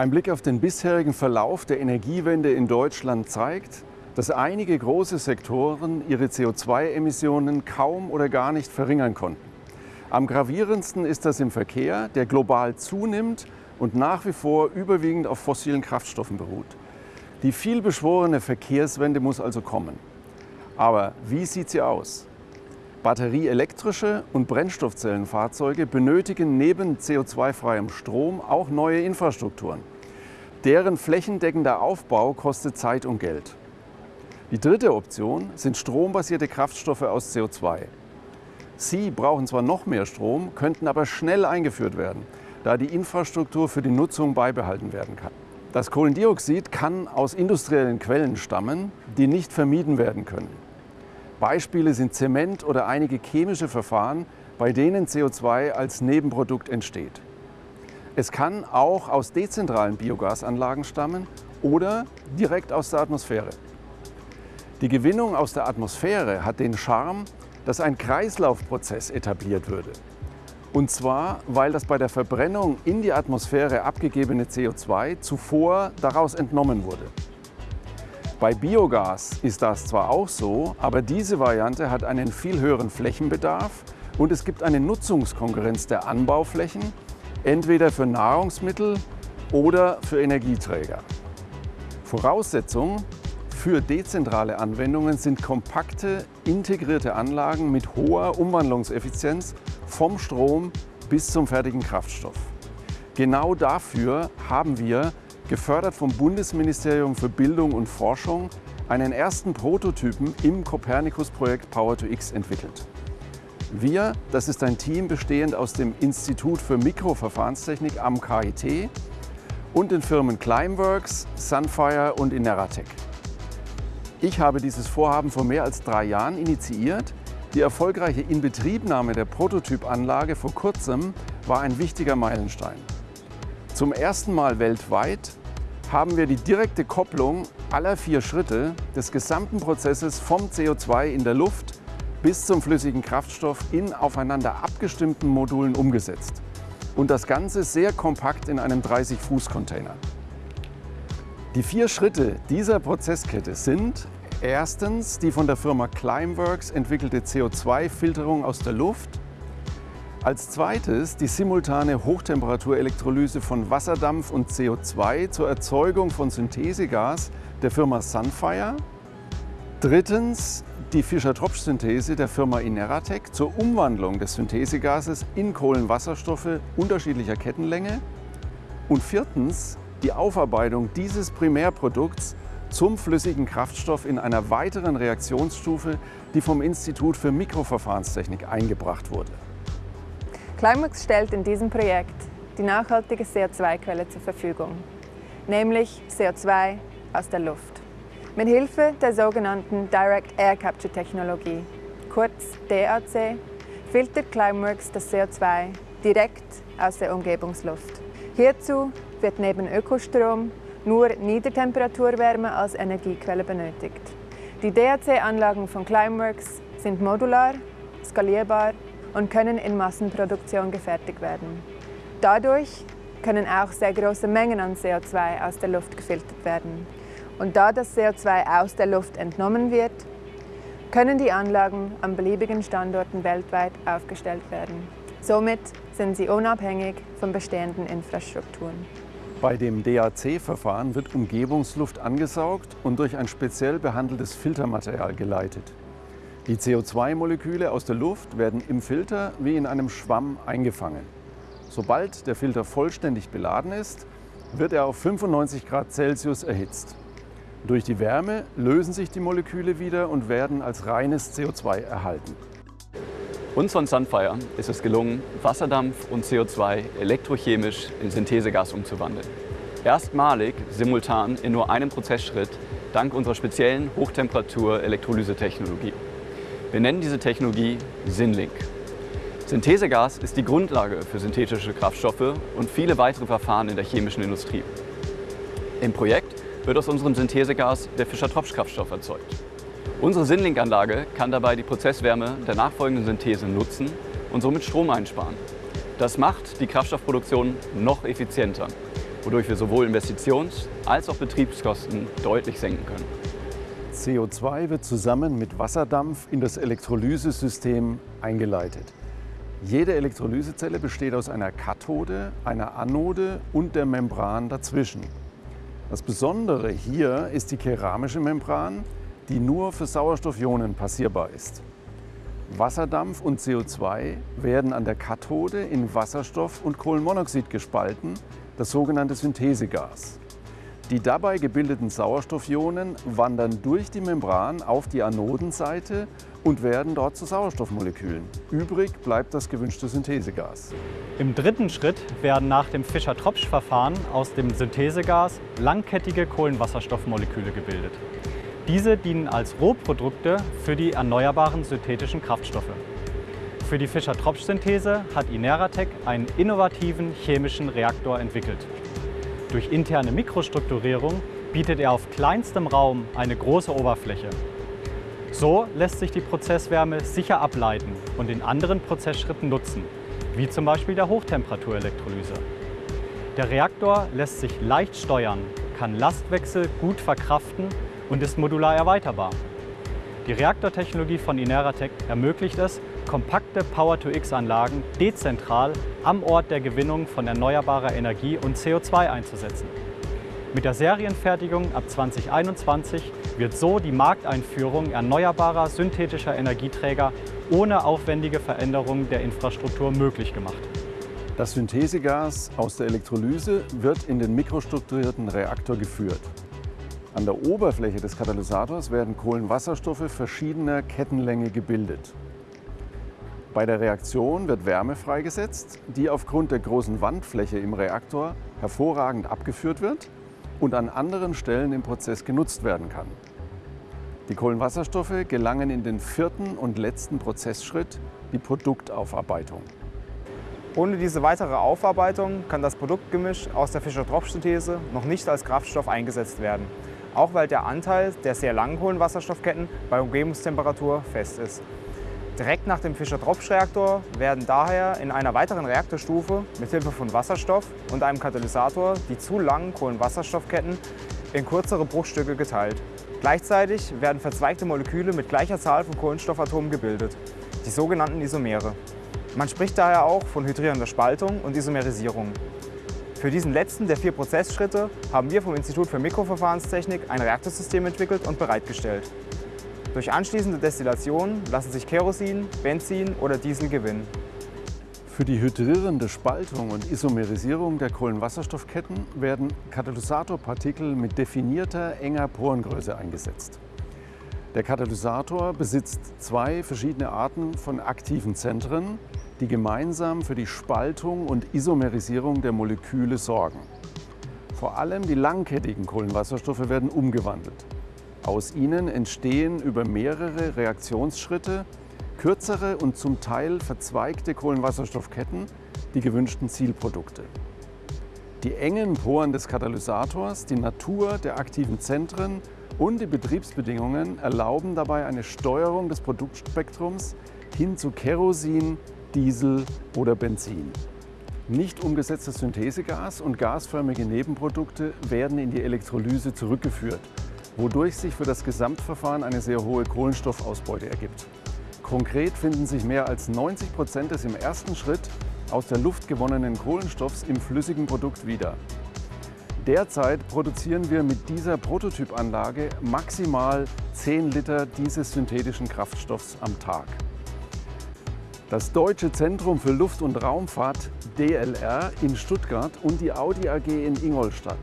Ein Blick auf den bisherigen Verlauf der Energiewende in Deutschland zeigt, dass einige große Sektoren ihre CO2-Emissionen kaum oder gar nicht verringern konnten. Am gravierendsten ist das im Verkehr, der global zunimmt und nach wie vor überwiegend auf fossilen Kraftstoffen beruht. Die vielbeschworene Verkehrswende muss also kommen. Aber wie sieht sie aus? Batterieelektrische und Brennstoffzellenfahrzeuge benötigen neben CO2-freiem Strom auch neue Infrastrukturen. Deren flächendeckender Aufbau kostet Zeit und Geld. Die dritte Option sind strombasierte Kraftstoffe aus CO2. Sie brauchen zwar noch mehr Strom, könnten aber schnell eingeführt werden, da die Infrastruktur für die Nutzung beibehalten werden kann. Das Kohlendioxid kann aus industriellen Quellen stammen, die nicht vermieden werden können. Beispiele sind Zement oder einige chemische Verfahren, bei denen CO2 als Nebenprodukt entsteht. Es kann auch aus dezentralen Biogasanlagen stammen oder direkt aus der Atmosphäre. Die Gewinnung aus der Atmosphäre hat den Charme, dass ein Kreislaufprozess etabliert würde. Und zwar, weil das bei der Verbrennung in die Atmosphäre abgegebene CO2 zuvor daraus entnommen wurde. Bei Biogas ist das zwar auch so, aber diese Variante hat einen viel höheren Flächenbedarf und es gibt eine Nutzungskonkurrenz der Anbauflächen, entweder für Nahrungsmittel oder für Energieträger. Voraussetzung für dezentrale Anwendungen sind kompakte, integrierte Anlagen mit hoher Umwandlungseffizienz vom Strom bis zum fertigen Kraftstoff. Genau dafür haben wir gefördert vom Bundesministerium für Bildung und Forschung, einen ersten Prototypen im Copernicus-Projekt Power2X entwickelt. Wir, das ist ein Team bestehend aus dem Institut für Mikroverfahrenstechnik am KIT und den Firmen Climeworks, Sunfire und Ineratec. Ich habe dieses Vorhaben vor mehr als drei Jahren initiiert. Die erfolgreiche Inbetriebnahme der Prototypanlage vor kurzem war ein wichtiger Meilenstein. Zum ersten Mal weltweit haben wir die direkte Kopplung aller vier Schritte des gesamten Prozesses vom CO2 in der Luft bis zum flüssigen Kraftstoff in aufeinander abgestimmten Modulen umgesetzt. Und das Ganze sehr kompakt in einem 30-Fuß-Container. Die vier Schritte dieser Prozesskette sind erstens die von der Firma Climeworks entwickelte CO2-Filterung aus der Luft, als zweites die simultane Hochtemperaturelektrolyse von Wasserdampf und CO2 zur Erzeugung von Synthesegas der Firma Sunfire. Drittens die Fischer-Tropsch-Synthese der Firma Ineratec zur Umwandlung des Synthesegases in Kohlenwasserstoffe unterschiedlicher Kettenlänge. Und viertens die Aufarbeitung dieses Primärprodukts zum flüssigen Kraftstoff in einer weiteren Reaktionsstufe, die vom Institut für Mikroverfahrenstechnik eingebracht wurde. Climax stellt in diesem Projekt die nachhaltige CO2-Quelle zur Verfügung, nämlich CO2 aus der Luft. Mit Hilfe der sogenannten Direct Air Capture Technologie, kurz DAC, filtert Climeworks das CO2 direkt aus der Umgebungsluft. Hierzu wird neben Ökostrom nur Niedertemperaturwärme als Energiequelle benötigt. Die DAC-Anlagen von Climeworks sind modular, skalierbar und können in Massenproduktion gefertigt werden. Dadurch können auch sehr große Mengen an CO2 aus der Luft gefiltert werden. Und da das CO2 aus der Luft entnommen wird, können die Anlagen an beliebigen Standorten weltweit aufgestellt werden. Somit sind sie unabhängig von bestehenden Infrastrukturen. Bei dem DAC-Verfahren wird Umgebungsluft angesaugt und durch ein speziell behandeltes Filtermaterial geleitet. Die CO2-Moleküle aus der Luft werden im Filter wie in einem Schwamm eingefangen. Sobald der Filter vollständig beladen ist, wird er auf 95 Grad Celsius erhitzt. Durch die Wärme lösen sich die Moleküle wieder und werden als reines CO2 erhalten. Uns von Sunfire ist es gelungen, Wasserdampf und CO2 elektrochemisch in Synthesegas umzuwandeln. Erstmalig simultan in nur einem Prozessschritt dank unserer speziellen Hochtemperatur-Elektrolyse-Technologie. Wir nennen diese Technologie Synlink. Synthesegas ist die Grundlage für synthetische Kraftstoffe und viele weitere Verfahren in der chemischen Industrie. Im Projekt wird aus unserem Synthesegas der Fischer-Tropsch-Kraftstoff erzeugt. Unsere Synlink-Anlage kann dabei die Prozesswärme der nachfolgenden Synthese nutzen und somit Strom einsparen. Das macht die Kraftstoffproduktion noch effizienter. wodurch wir sowohl Investitions- als auch Betriebskosten deutlich senken können. CO2 wird zusammen mit Wasserdampf in das Elektrolysesystem eingeleitet. Jede Elektrolysezelle besteht aus einer Kathode, einer Anode und der Membran dazwischen. Das Besondere hier ist die keramische Membran, die nur für Sauerstoffionen passierbar ist. Wasserdampf und CO2 werden an der Kathode in Wasserstoff und Kohlenmonoxid gespalten, das sogenannte Synthesegas. Die dabei gebildeten Sauerstoffionen wandern durch die Membran auf die Anodenseite und werden dort zu Sauerstoffmolekülen. Übrig bleibt das gewünschte Synthesegas. Im dritten Schritt werden nach dem Fischer-Tropsch-Verfahren aus dem Synthesegas langkettige Kohlenwasserstoffmoleküle gebildet. Diese dienen als Rohprodukte für die erneuerbaren synthetischen Kraftstoffe. Für die Fischer-Tropsch-Synthese hat Ineratec einen innovativen chemischen Reaktor entwickelt. Durch interne Mikrostrukturierung bietet er auf kleinstem Raum eine große Oberfläche. So lässt sich die Prozesswärme sicher ableiten und in anderen Prozessschritten nutzen, wie zum Beispiel der Hochtemperaturelektrolyse. Der Reaktor lässt sich leicht steuern, kann Lastwechsel gut verkraften und ist modular erweiterbar. Die Reaktortechnologie von Ineratec ermöglicht es, kompakte Power-to-X-Anlagen dezentral am Ort der Gewinnung von erneuerbarer Energie und CO2 einzusetzen. Mit der Serienfertigung ab 2021 wird so die Markteinführung erneuerbarer synthetischer Energieträger ohne aufwendige Veränderungen der Infrastruktur möglich gemacht. Das Synthesegas aus der Elektrolyse wird in den mikrostrukturierten Reaktor geführt. An der Oberfläche des Katalysators werden Kohlenwasserstoffe verschiedener Kettenlänge gebildet. Bei der Reaktion wird Wärme freigesetzt, die aufgrund der großen Wandfläche im Reaktor hervorragend abgeführt wird und an anderen Stellen im Prozess genutzt werden kann. Die Kohlenwasserstoffe gelangen in den vierten und letzten Prozessschritt, die Produktaufarbeitung. Ohne diese weitere Aufarbeitung kann das Produktgemisch aus der Fischer-Tropsch-Synthese noch nicht als Kraftstoff eingesetzt werden, auch weil der Anteil der sehr langen Kohlenwasserstoffketten bei Umgebungstemperatur fest ist. Direkt nach dem Fischer-Tropsch-Reaktor werden daher in einer weiteren Reaktorstufe mit Hilfe von Wasserstoff und einem Katalysator die zu langen Kohlenwasserstoffketten in kürzere Bruchstücke geteilt. Gleichzeitig werden verzweigte Moleküle mit gleicher Zahl von Kohlenstoffatomen gebildet, die sogenannten Isomere. Man spricht daher auch von hydrierender Spaltung und Isomerisierung. Für diesen letzten der vier Prozessschritte haben wir vom Institut für Mikroverfahrenstechnik ein Reaktorsystem entwickelt und bereitgestellt. Durch anschließende Destillation lassen sich Kerosin, Benzin oder Diesel gewinnen. Für die hydrierende Spaltung und Isomerisierung der Kohlenwasserstoffketten werden Katalysatorpartikel mit definierter, enger Porengröße eingesetzt. Der Katalysator besitzt zwei verschiedene Arten von aktiven Zentren, die gemeinsam für die Spaltung und Isomerisierung der Moleküle sorgen. Vor allem die langkettigen Kohlenwasserstoffe werden umgewandelt. Aus ihnen entstehen über mehrere Reaktionsschritte kürzere und zum Teil verzweigte Kohlenwasserstoffketten, die gewünschten Zielprodukte. Die engen Poren des Katalysators, die Natur der aktiven Zentren und die Betriebsbedingungen erlauben dabei eine Steuerung des Produktspektrums hin zu Kerosin, Diesel oder Benzin. Nicht umgesetztes Synthesegas und gasförmige Nebenprodukte werden in die Elektrolyse zurückgeführt wodurch sich für das Gesamtverfahren eine sehr hohe Kohlenstoffausbeute ergibt. Konkret finden sich mehr als 90 Prozent des im ersten Schritt aus der Luft gewonnenen Kohlenstoffs im flüssigen Produkt wieder. Derzeit produzieren wir mit dieser Prototypanlage maximal 10 Liter dieses synthetischen Kraftstoffs am Tag. Das Deutsche Zentrum für Luft- und Raumfahrt DLR in Stuttgart und die Audi AG in Ingolstadt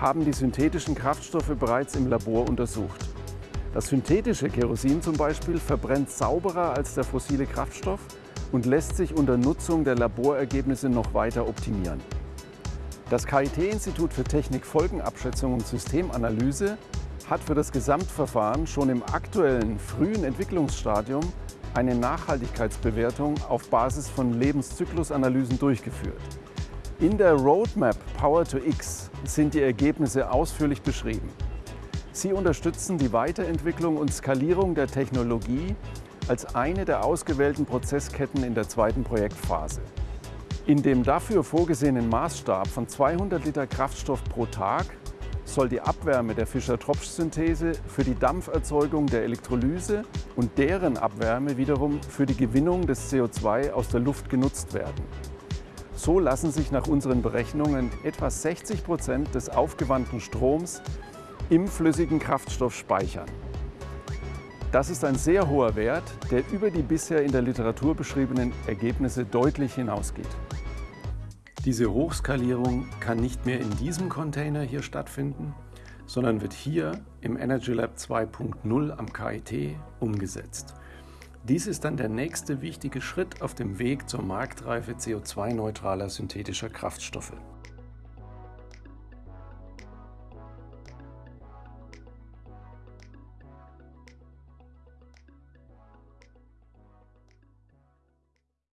haben die synthetischen Kraftstoffe bereits im Labor untersucht. Das synthetische Kerosin zum Beispiel verbrennt sauberer als der fossile Kraftstoff und lässt sich unter Nutzung der Laborergebnisse noch weiter optimieren. Das KIT-Institut für Technik, Folgenabschätzung und Systemanalyse hat für das Gesamtverfahren schon im aktuellen frühen Entwicklungsstadium eine Nachhaltigkeitsbewertung auf Basis von Lebenszyklusanalysen durchgeführt. In der Roadmap Power to X sind die Ergebnisse ausführlich beschrieben. Sie unterstützen die Weiterentwicklung und Skalierung der Technologie als eine der ausgewählten Prozessketten in der zweiten Projektphase. In dem dafür vorgesehenen Maßstab von 200 Liter Kraftstoff pro Tag soll die Abwärme der Fischer-Tropsch-Synthese für die Dampferzeugung der Elektrolyse und deren Abwärme wiederum für die Gewinnung des CO2 aus der Luft genutzt werden. So lassen sich nach unseren Berechnungen etwa 60 Prozent des aufgewandten Stroms im flüssigen Kraftstoff speichern. Das ist ein sehr hoher Wert, der über die bisher in der Literatur beschriebenen Ergebnisse deutlich hinausgeht. Diese Hochskalierung kann nicht mehr in diesem Container hier stattfinden, sondern wird hier im Energy Lab 2.0 am KIT umgesetzt. Dies ist dann der nächste wichtige Schritt auf dem Weg zur Marktreife CO2-neutraler synthetischer Kraftstoffe.